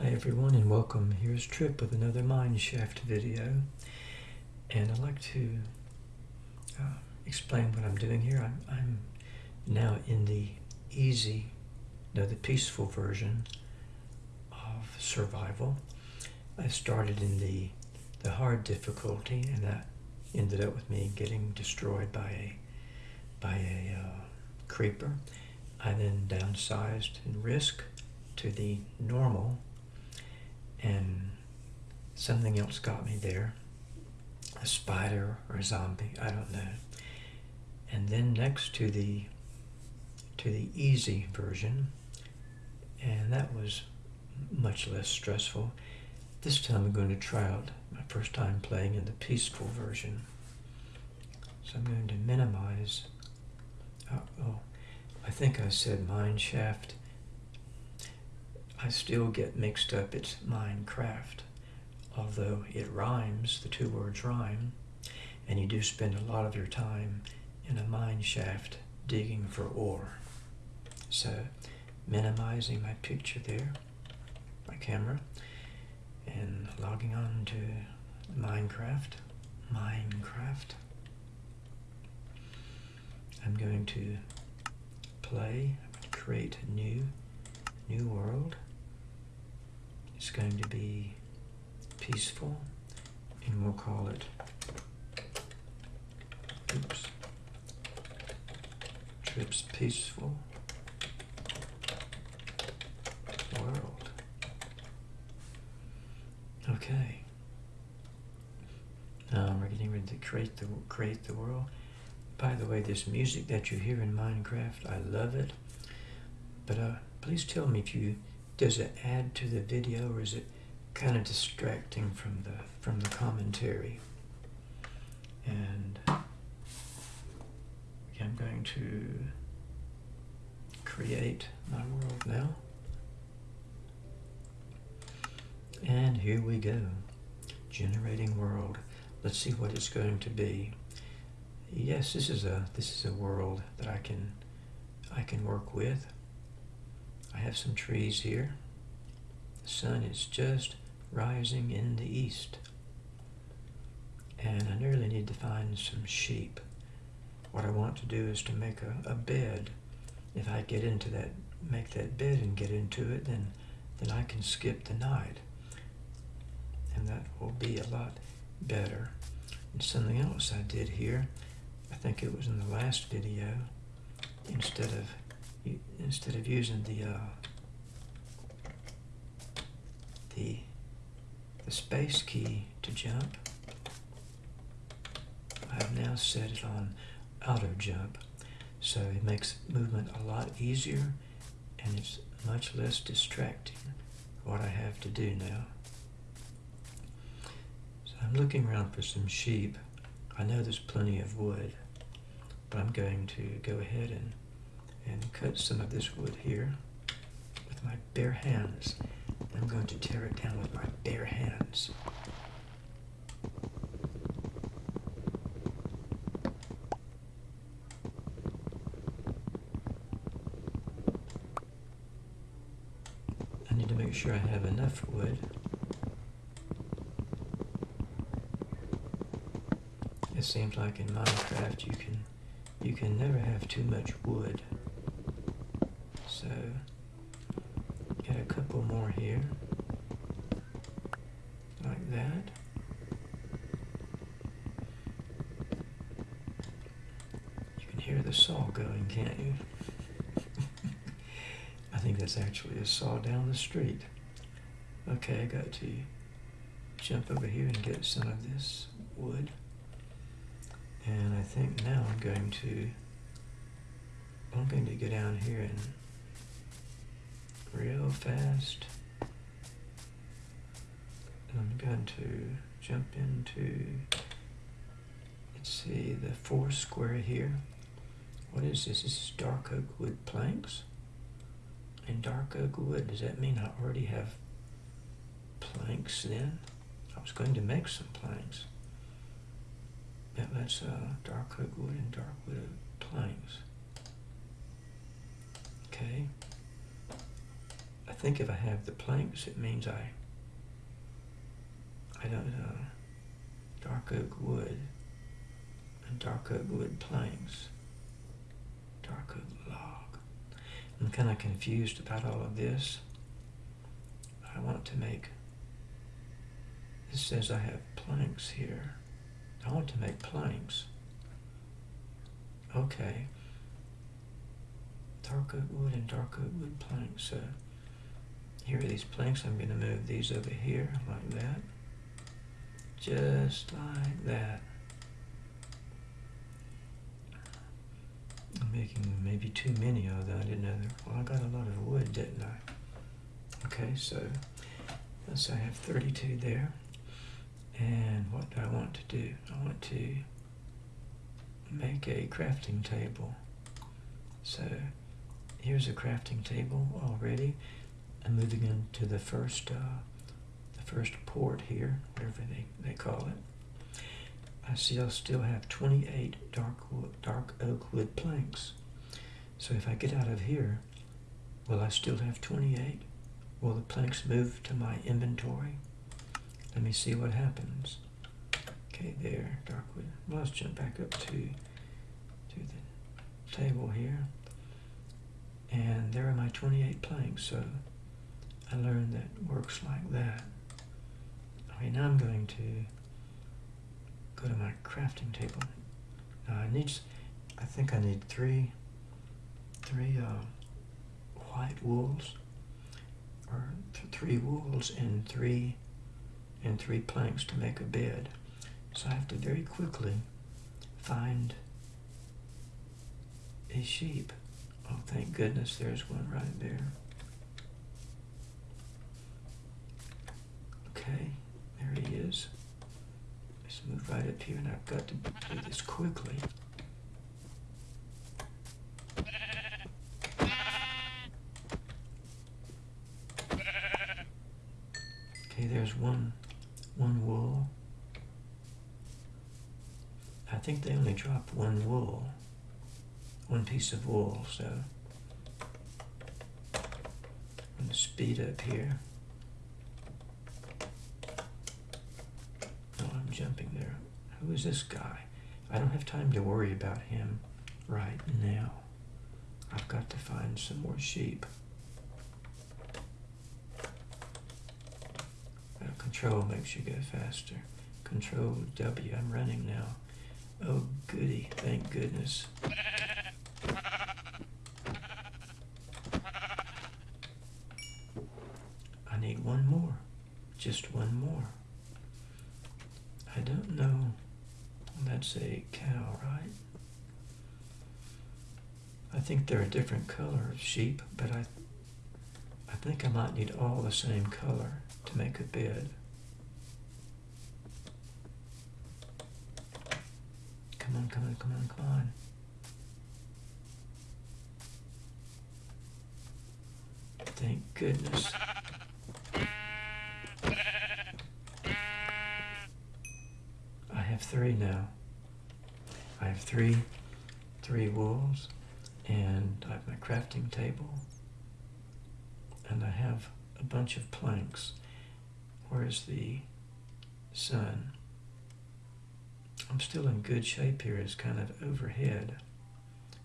Hi everyone and welcome. Here's Trip with another Mineshaft video. And I'd like to uh, explain what I'm doing here. I'm, I'm, now in the easy, no, the peaceful version of survival. I started in the, the hard difficulty and that ended up with me getting destroyed by a, by a uh, creeper. I then downsized in risk to the normal and something else got me there. A spider or a zombie i don't know. And then next to the to the easy version and that was much less stressful. This time i'm going to try out my first time playing in the peaceful version. So i'm going to minimize uh, oh i think i said mine shaft I still get mixed up. It's Minecraft. Although it rhymes, the two words rhyme, and you do spend a lot of your time in a mine shaft digging for ore. So minimizing my picture there, my camera, and logging on to Minecraft. Minecraft. I'm going to play, create a new, new world. It's going to be peaceful, and we'll call it, oops, Trips Peaceful World. Okay. Now we're getting ready to create the create the world. By the way, this music that you hear in Minecraft, I love it. But uh, please tell me if you does it add to the video or is it kind of distracting from the from the commentary? And I'm going to create my world now. And here we go. Generating world. Let's see what it's going to be. Yes this is a this is a world that I can I can work with I have some trees here. The sun is just rising in the east. And I nearly need to find some sheep. What I want to do is to make a, a bed. If I get into that, make that bed and get into it, then, then I can skip the night. And that will be a lot better. And something else I did here, I think it was in the last video, instead of instead of using the uh, the the space key to jump, I have now set it on auto jump, so it makes movement a lot easier and it's much less distracting what I have to do now. So I'm looking around for some sheep. I know there's plenty of wood, but I'm going to go ahead and and cut some of this wood here with my bare hands. I'm going to tear it down with my bare hands. I need to make sure I have enough wood. It seems like in Minecraft you can you can never have too much wood. So get a couple more here, like that. You can hear the saw going, can't you? I think that's actually a saw down the street. Okay, I got to jump over here and get some of this wood. And I think now I'm going to, I'm going to go down here and real fast. I'm going to jump into, let's see, the four square here. What is this? This is dark oak wood planks. And dark oak wood, does that mean I already have planks then? I was going to make some planks. Yeah, that's uh, dark oak wood and dark wood planks. Okay. I think if I have the planks, it means I, I don't know, dark oak wood and dark oak wood planks, dark oak log. I'm kind of confused about all of this. I want to make, it says I have planks here. I want to make planks. Okay. Dark oak wood and dark oak wood planks. So here are these planks. I'm going to move these over here like that. Just like that. I'm making maybe too many them. I didn't know. Well, I got a lot of wood, didn't I? Okay, so let's I have 32 there. And what do I want to do? I want to make a crafting table. So here's a crafting table already. I'm moving into the first, uh, the first port here, whatever they, they call it. I see I'll still have 28 dark, wood, dark oak wood planks. So if I get out of here, will I still have 28? Will the planks move to my inventory? Let me see what happens. Okay, there, dark wood. Well, let's jump back up to, to the table here. And there are my 28 planks, so I learned that works like that. I mean, I'm going to go to my crafting table. Now I need, I think I need three, three uh, white wools, or th three wools and three, and three planks to make a bed. So I have to very quickly find a sheep. Oh, thank goodness there's one right there. Okay, there he is. Let's move right up here, and I've got to do this quickly. Okay, there's one, one wool. I think they only drop one wool, one piece of wool, so I'm to speed up here. Oh, I'm jumping there. Who is this guy? I don't have time to worry about him right now. I've got to find some more sheep. Uh, control makes you go faster. Control W, I'm running now. Oh goody, thank goodness. I need one more, just one more. I don't know, a cow, right? I think they're a different color of sheep, but I, I think I might need all the same color to make a bed. Come on, come on, come on, come on. Thank goodness. I have three now. I have three, three wools, and I have my crafting table, and I have a bunch of planks. Where's the sun? I'm still in good shape here. It's kind of overhead.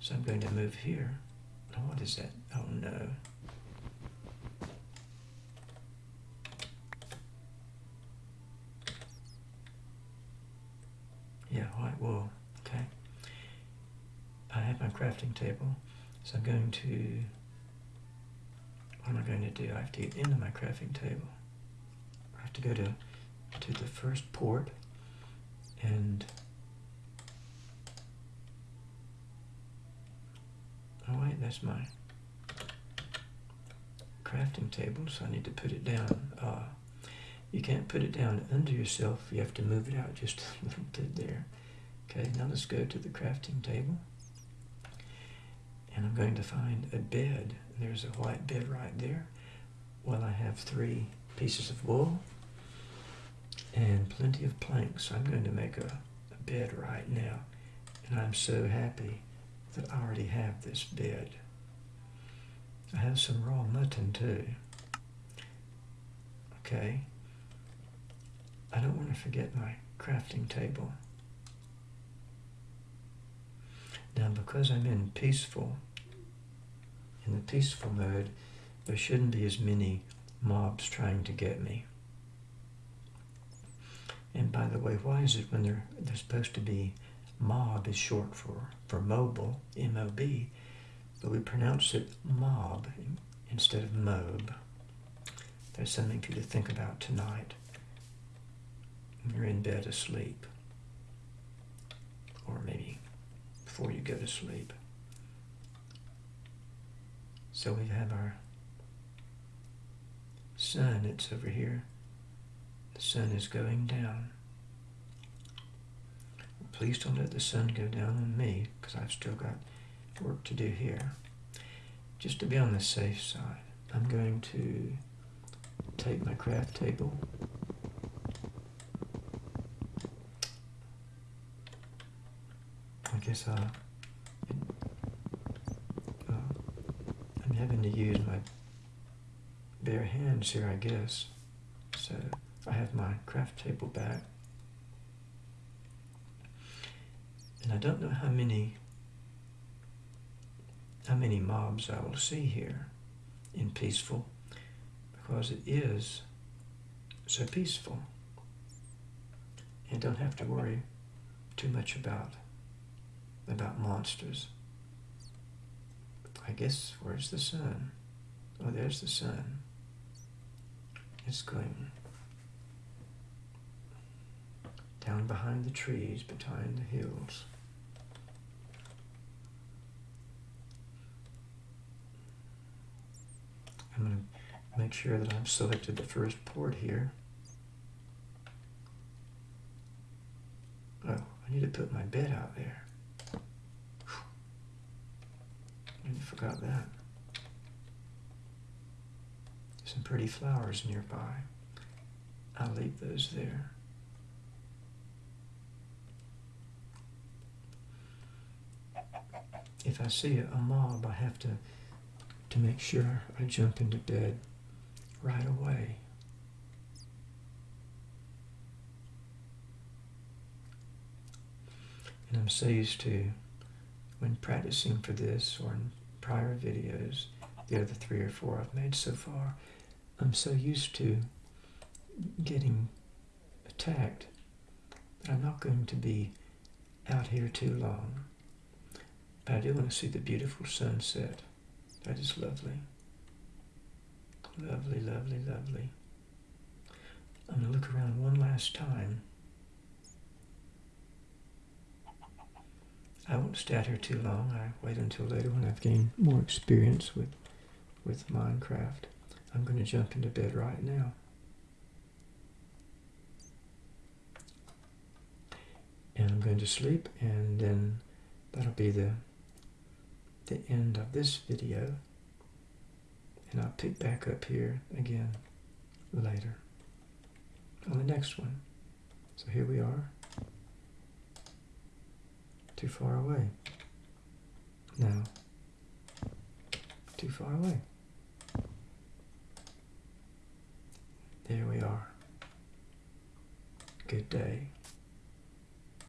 So I'm going to move here. Oh, what is that? Oh no. Yeah, white wool. Have my crafting table. So I'm going to, what am I going to do? I have to get into my crafting table. I have to go to, to the first port and oh wait that's my crafting table so I need to put it down uh, you can't put it down under yourself you have to move it out just a little bit there okay now let's go to the crafting table and I'm going to find a bed there's a white bed right there well I have three pieces of wool and plenty of planks. I'm going to make a, a bed right now. And I'm so happy that I already have this bed. I have some raw mutton too. Okay. I don't want to forget my crafting table. Now because I'm in peaceful, in the peaceful mode, there shouldn't be as many mobs trying to get me. And by the way, why is it when they're, they're supposed to be mob is short for, for mobile, M-O-B, but we pronounce it mob instead of mob. There's something for you to think about tonight when you're in bed asleep, or maybe before you go to sleep. So we have our sun, it's over here. The sun is going down. Please don't let the sun go down on me, because I've still got work to do here. Just to be on the safe side, I'm going to take my craft table Uh, uh, I'm having to use my bare hands here, I guess. So I have my craft table back. And I don't know how many how many mobs I will see here in peaceful because it is so peaceful and don't have to worry too much about about monsters. I guess where's the sun? Oh, there's the sun. It's going down behind the trees, behind the hills. I'm going to make sure that I've selected the first port here. Oh, I need to put my bed out there. I forgot that. Some pretty flowers nearby. I'll leave those there. If I see a mob, I have to to make sure I jump into bed right away. And I'm so used to, when practicing for this or prior videos, the other three or four I've made so far, I'm so used to getting attacked that I'm not going to be out here too long. But I do want to see the beautiful sunset. That is lovely. Lovely, lovely, lovely. I'm going to look around one last time. I won't stay here too long. I wait until later when I've gained more experience with, with Minecraft. I'm going to jump into bed right now. And I'm going to sleep and then that'll be the the end of this video and I'll pick back up here again later on the next one. So here we are. Too far away. Now, too far away. There we are. Good day.